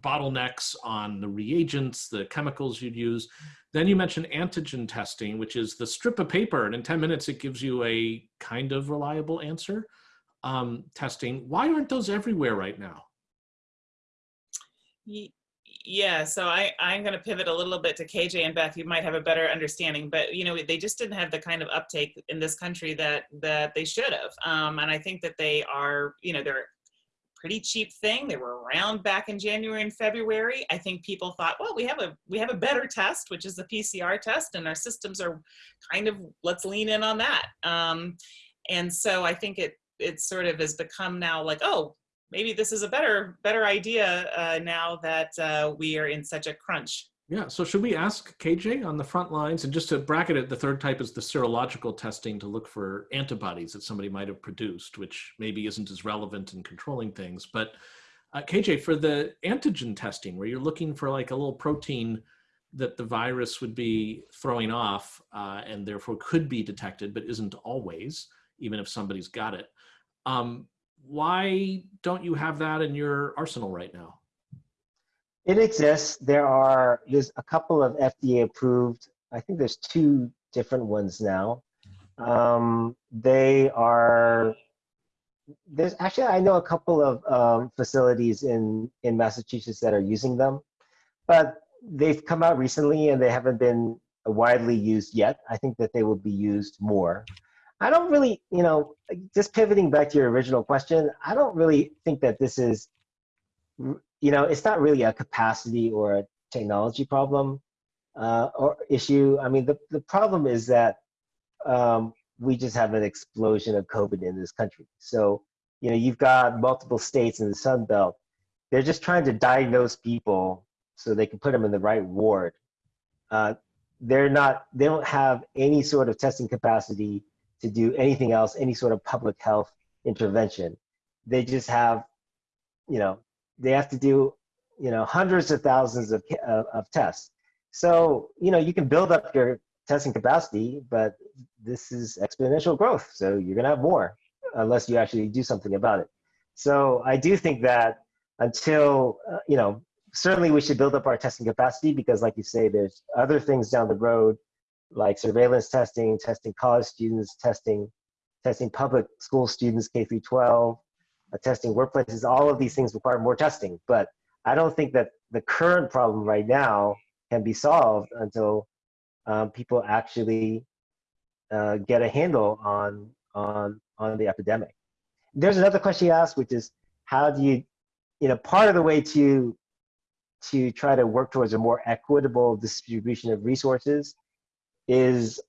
A: bottlenecks on the reagents, the chemicals you'd use. Then you mentioned antigen testing, which is the strip of paper, and in 10 minutes it gives you a kind of reliable answer. Um, testing. Why aren't those everywhere right now?
B: Yeah, so I, I'm going to pivot a little bit to KJ and Beth. You might have a better understanding, but you know they just didn't have the kind of uptake in this country that that they should have. Um, and I think that they are, you know, they're pretty cheap thing. They were around back in January and February. I think people thought, well, we have a we have a better test, which is the PCR test, and our systems are kind of let's lean in on that. Um, and so I think it it sort of has become now like, oh, maybe this is a better better idea uh, now that uh, we are in such a crunch.
A: Yeah, so should we ask KJ on the front lines? And just to bracket it, the third type is the serological testing to look for antibodies that somebody might have produced, which maybe isn't as relevant in controlling things. But uh, KJ, for the antigen testing, where you're looking for like a little protein that the virus would be throwing off uh, and therefore could be detected, but isn't always, even if somebody's got it. Um, why don't you have that in your arsenal right now?
D: It exists. There are there's a couple of FDA approved. I think there's two different ones now. Um, they are there's actually I know a couple of um, facilities in in Massachusetts that are using them, but they've come out recently and they haven't been widely used yet. I think that they will be used more. I don't really, you know, just pivoting back to your original question, I don't really think that this is you know, it's not really a capacity or a technology problem uh, or issue. I mean, the, the problem is that um, we just have an explosion of COVID in this country. So, you know, you've got multiple states in the Sun Belt. They're just trying to diagnose people so they can put them in the right ward. Uh, they're not, they don't have any sort of testing capacity to do anything else, any sort of public health intervention. They just have, you know, they have to do you know hundreds of thousands of, of, of tests. So you know you can build up your testing capacity but this is exponential growth. So you're going to have more unless you actually do something about it. So i do think that until uh, you know certainly we should build up our testing capacity because like you say there's other things down the road like surveillance testing testing college students testing testing public school students k through 12 uh, testing workplaces, all of these things require more testing. But I don't think that the current problem right now can be solved until um, people actually uh, get a handle on on on the epidemic. There's another question you asked, which is how do you, you know, part of the way to to try to work towards a more equitable distribution of resources is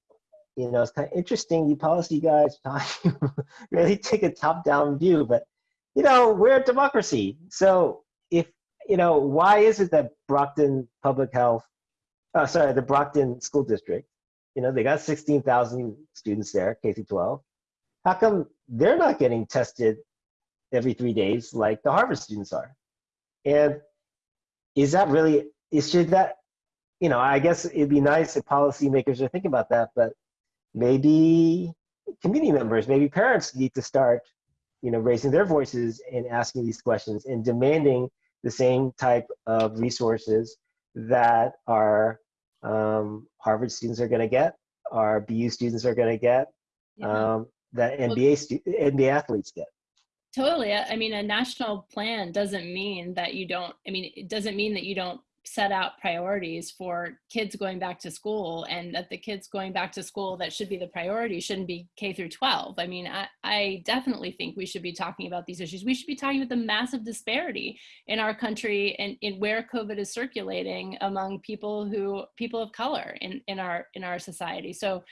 D: you know, it's kind of interesting. You policy guys [LAUGHS] really take a top-down view, but you know, we're a democracy. So if you know, why is it that Brockton Public Health, uh, sorry, the Brockton School District, you know, they got 16,000 students there, K through 12. How come they're not getting tested every three days like the Harvard students are? And is that really, is should that, you know, I guess it'd be nice if policymakers are thinking about that, but maybe community members, maybe parents need to start, you know, raising their voices and asking these questions and demanding the same type of resources that our um, Harvard students are going to get, our BU students are going to get,
C: Yeah.
D: um, that NBA stu- NBA athletes get.
C: Totally. I I mean, a national plan doesn't mean that you don't, I mean, it doesn't mean that you don't set out priorities for kids going back to school and that the kids going back to school that should be the priority shouldn't be K through 12. I mean, I, I definitely think we should be talking about these issues. We should be talking about the massive disparity in our country and in where COVID is circulating among people who, people of color in, in our, in our society. So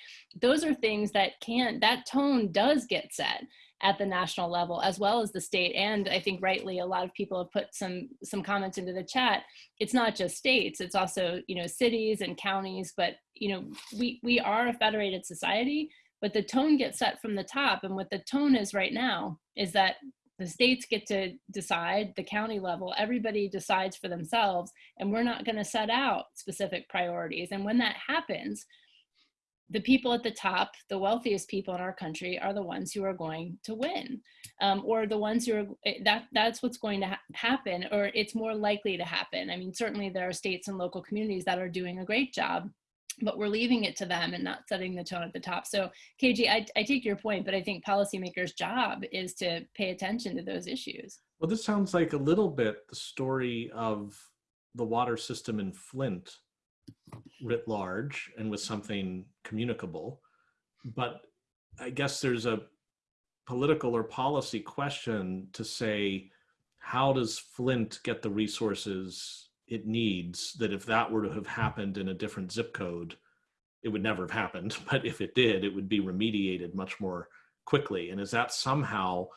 C: those are things that can, that tone does get set at the national level as well as the state. And i think rightly a lot of people have put some some comments into the chat. It's not just states it's also you know cities and counties but you know we we are a federated society but the tone gets set from the top. And what the tone is right now is that the states get to decide the county level. Everybody decides for themselves and we're not going to set out specific priorities. And when that happens the people at the top, the wealthiest people in our country, are the ones who are going to win, um, or the ones who are eh, that. That's what's going to ha- happen, or it's more likely to happen. I mean, certainly there are states and local communities that are doing a great job, but we're leaving it to them and not setting the tone at the top. So, KJ, I, I take your point, but I think policymakers' job is to pay attention to those issues.
A: Well, this sounds like a little bit the story of the water system in Flint writ large and with something communicable. But I guess there's a political or policy question to say, how does Flint get the resources it needs that if that were to have happened in a different zip code, it would never have happened. [LAUGHS] But if it did, it would be remediated much more quickly. And is that somehow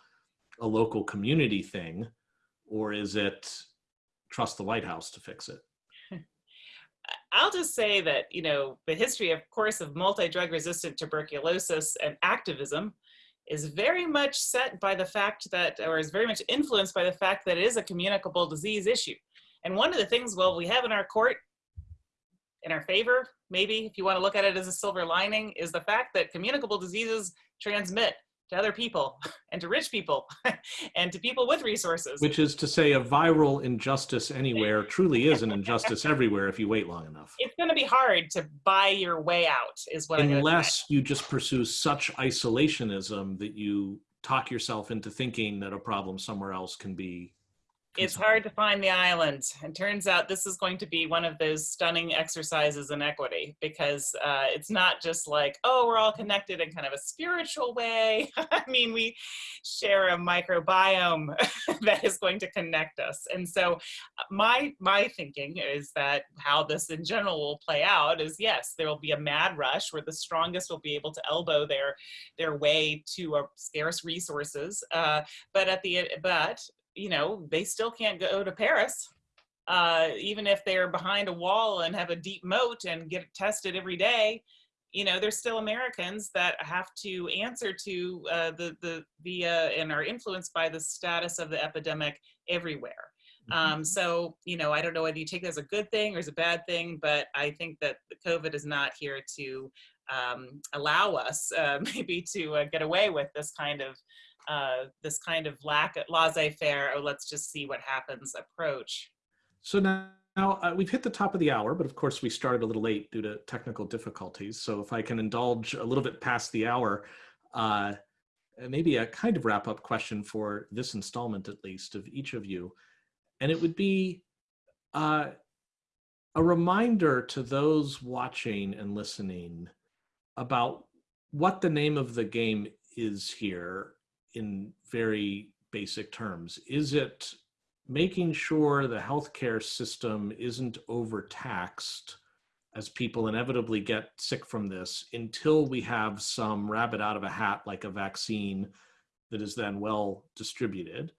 A: a local community thing, or is it trust the White House to fix it?
B: I'll just say that, you know, the history, of course, of multi-drug resistant tuberculosis and activism is very much set by the fact that, or is very much influenced by the fact that it is a communicable disease issue. And one of the things, well, we have in our court, in our favor, maybe if you want to look at it as a silver lining, is the fact that communicable diseases transmit to other people [LAUGHS] and to rich people [LAUGHS] and to people with resources.
A: Which is to say, a viral injustice anywhere [LAUGHS] truly is an injustice everywhere if you wait long enough.
B: it's going to be hard to buy your way out, is what I'm gonna say.
A: Unless you just pursue such isolationism that you talk yourself into thinking that a problem somewhere else can be.
B: It's hard to find the island. And turns out this is going to be one of those stunning exercises in equity because uh, it's not just like, oh, we're all connected in kind of a spiritual way. [LAUGHS] I mean, we share a microbiome [LAUGHS] that is going to connect us. And so uh, my my thinking is that how this in general will play out is yes, there will be a mad rush where the strongest will be able to elbow their their way to uh, scarce resources. Uh, but at the but you know, they still can't go to Paris, uh, even if they're behind a wall and have a deep moat and get tested every day. You know, they're still Americans that have to answer to uh, the the the uh, and are influenced by the status of the epidemic everywhere. Um, so, you know, I don't know whether you take that as a good thing or as a bad thing, but I think that the COVID is not here to um, allow us uh, [LAUGHS] maybe to uh, get away with this kind of uh, this kind of lack of laissez-faire or let's just see what happens approach.
A: So now, now uh, we've hit the top of the hour, but of course we started a little late due to technical difficulties. So if I can indulge a little bit past the hour, uh, maybe a kind of wrap up question for this installment at least of each of you. And it would be uh, a reminder to those watching and listening about what the name of the game is here in very basic terms. Is it making sure the healthcare system isn't overtaxed as people inevitably get sick from this until we have some rabbit out of a hat like a vaccine that is then well distributed?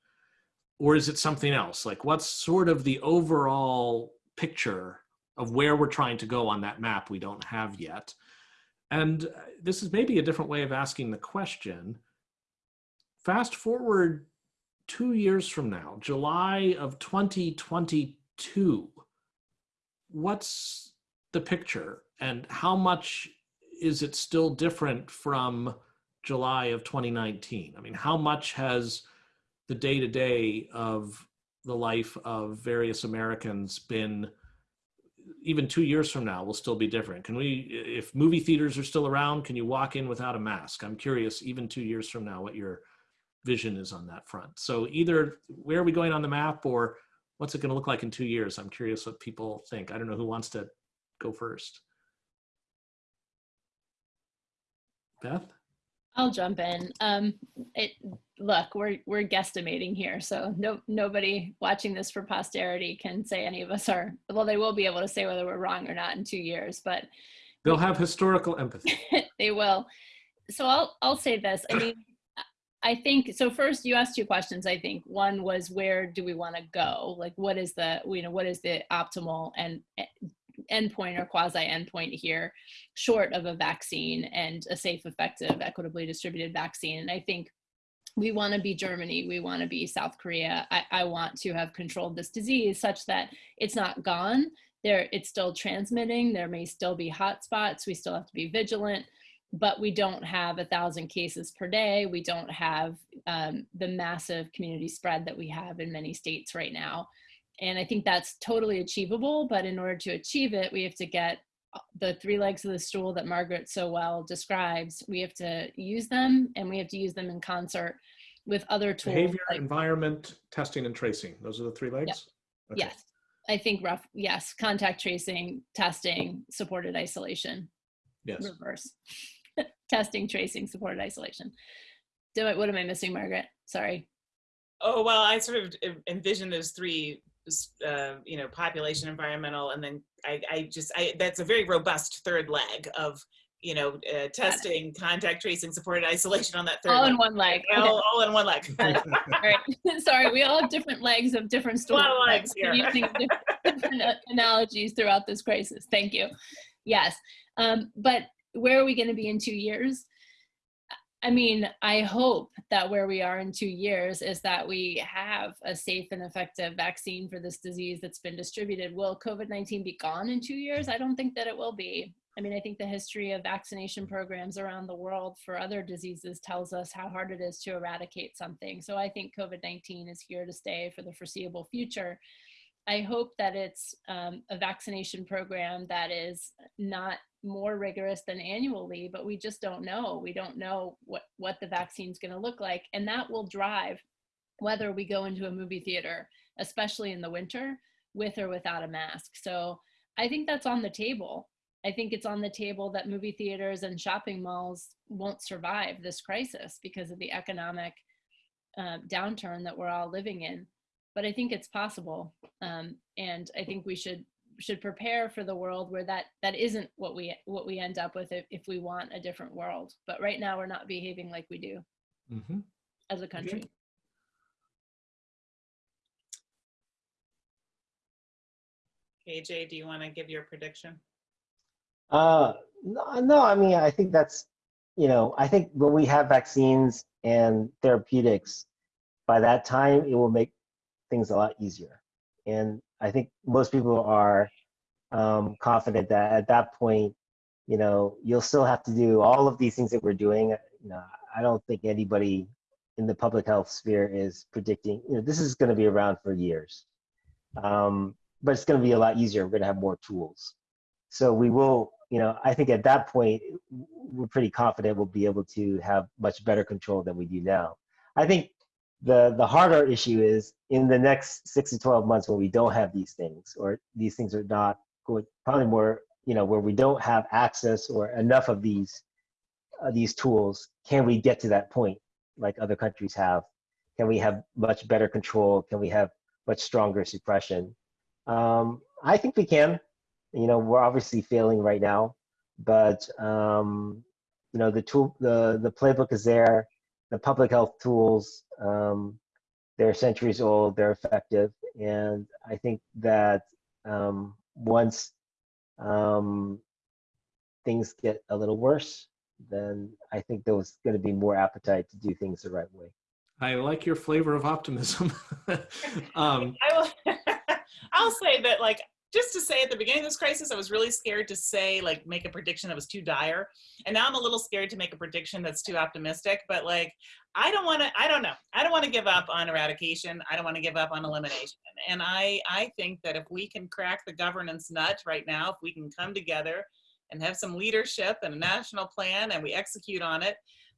A: Or is it something else? Like, what's sort of the overall picture of where we're trying to go on that map we don't have yet? And uh, this is maybe a different way of asking the question. Fast forward two years from now, July of 2022, what's the picture and how much is it still different from July of 2019? I mean, how much has the day to day of the life of various Americans been even two years from now will still be different. Can we, if movie theaters are still around, can you walk in without a mask? I'm curious, even two years from now, what your vision is on that front. So either where are we going on the map or what's it going to look like in two years? I'm curious what people think. I don't know who wants to go first. Beth?
C: I'll jump in. Um, it look, we're we're guesstimating here, so no nobody watching this for posterity can say any of us are. Well, they will be able to say whether we're wrong or not in two years, but
A: they'll have historical empathy. [LAUGHS]
C: they will. So I'll I'll say this. I mean, I think so. First, you asked two questions. I think one was where do we want to go? Like, what is the you know what is the optimal and endpoint or quasi endpoint here, short of a vaccine and a safe, effective, equitably distributed vaccine. And I think we want to be Germany, we want to be South Korea. I, I want to have controlled this disease such that it's not gone. There, it's still transmitting. There may still be hotspots. We still have to be vigilant, but we don't have a thousand cases per day. We don't have um, the massive community spread that we have in many states right now. And I think that's totally achievable. But in order to achieve it, we have to get the three legs of the stool that Margaret so well describes. We have to use them and we have to use them in concert with other tools.
A: Behavior, like, environment, testing, and tracing. Those are the three legs?
C: Yeah. Okay. Yes. I think rough, yes. Contact tracing, testing, supported isolation.
A: Yes.
C: Reverse. Testing, tracing, supported isolation. Do I, what am I missing, Margaret? Sorry.
B: Oh, well, I sort of envision those three uh, you know, population, environmental, and then I, I just, I, that's a very robust third leg of, you know, uh, testing, contact tracing, supported isolation on that third
C: all
B: leg.
C: in one leg.
B: All, okay. all in one leg.
C: right. [LAUGHS] Sorry, we all have different legs of different stories.
B: A lot of legs here.
C: Using [LAUGHS] different, different analogies throughout this crisis. Thank you. Yes. Um, but where are we going to be in two years? I mean, I hope that where we are in two years is that we have a safe and effective vaccine for this disease that's been distributed. Will COVID 19 be gone in two years? I don't think that it will be. I mean, I think the history of vaccination programs around the world for other diseases tells us how hard it is to eradicate something. So I think COVID 19 is here to stay for the foreseeable future. I hope that it's um, a vaccination program that is not more rigorous than annually, but we just don't know. We don't know what, what the vaccine is going to look like. And that will drive whether we go into a movie theater, especially in the winter, with or without a mask. So I think that's on the table. I think it's on the table that movie theaters and shopping malls won't survive this crisis because of the economic uh, downturn that we're all living in. But I think it's possible. Um, and I think we should should prepare for the world where that that isn't what we what we end up with if, if we want a different world but right now we're not behaving like we do
A: mm-hmm.
C: as a country
B: okay. KJ, do you want to give your prediction?
D: Uh, no, no, I mean, I think that's, you know, I think when we have vaccines and therapeutics, by that time, it will make things a lot easier. And I think most people are um, confident that at that point, you know, you'll still have to do all of these things that we're doing. You know, I don't think anybody in the public health sphere is predicting, you know, this is going to be around for years. Um, but it's going to be a lot easier. We're going to have more tools. So we will, you know, I think at that point, we're pretty confident we'll be able to have much better control than we do now. I think the the harder issue is in the next six to 12 months when we don't have these things or these things are not going probably more you know where we don't have access or enough of these uh, these tools can we get to that point like other countries have? Can we have much better control? Can we have much stronger suppression? Um, i think we can. You know, we're obviously failing right now, but um, you know, the tool, the the playbook is there. The public health tools, um, they're centuries old. They're effective, and I think that um, once um, things get a little worse, then I think there's going to be more appetite to do things the right way.
A: I like your flavor of optimism. [LAUGHS] um,
B: I will. [LAUGHS] I'll say that, like, just to say at the beginning of this crisis, I was really scared to say, like, make a prediction that was too dire, and now I'm a little scared to make a prediction that's too optimistic. But like, I don't want to. I don't know. I don't want to give up on eradication. I don't want to give up on elimination. And I, I think that if we can crack the governance nut right now, if we can come together and have some leadership and a national plan, and we execute on it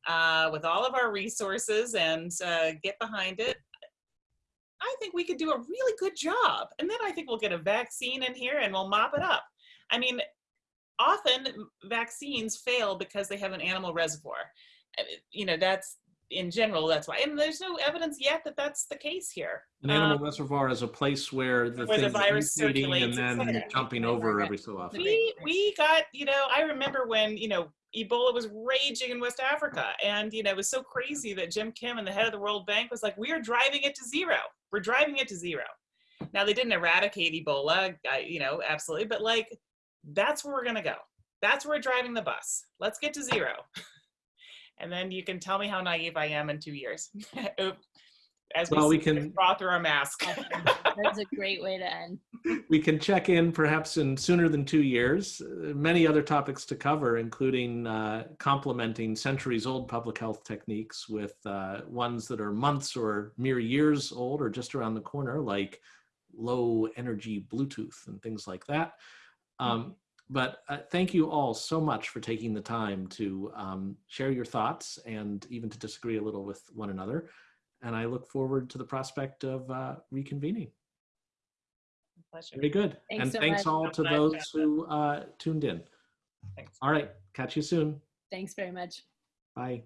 B: uh, with all of our resources and uh, get behind it, I think we could do a really good job. And then I think we'll get a vaccine in here and we'll mop it up. I mean, often vaccines fail because they have an animal reservoir. You know, that's in general, that's why. And there's no evidence yet that that's the case here.
A: an animal
B: Um,
A: reservoir is a place where the
B: Where the virus
A: mutating and then jumping over every so often.
B: we we got you know i remember when you know ebola was raging in west africa. And you know it was so crazy that jim kim and the head of the world bank was like we are driving it to zero. We're driving it to zero. Now they didn't eradicate ebola you know absolutely but like that's where we're going to go. That's where we're driving the bus. Let's get to zero. [LAUGHS] And then you can tell me how naive i am in two years. [LAUGHS] as
A: Well, we
B: see
A: can-
B: this draw through our mask [LAUGHS]
C: That's a great way to end. [LAUGHS]
A: we can check in perhaps in sooner than two years. Uh, Many other topics to cover, including uh, complementing centuries old public health techniques with uh, ones that are months or mere years old or just around the corner, like low energy Bluetooth and things like that. Um, but uh, thank you all so much for taking the time to um, share your thoughts and even to disagree a little with one another. And I look forward to the prospect of uh, reconvening.
B: Pleasure.
A: Very good.
C: Thanks
A: and
C: so
A: thanks
C: much.
A: all to
B: Bye,
A: those who uh, tuned in.
B: Thanks.
A: All right. Catch you soon.
C: Thanks very much.
A: Bye.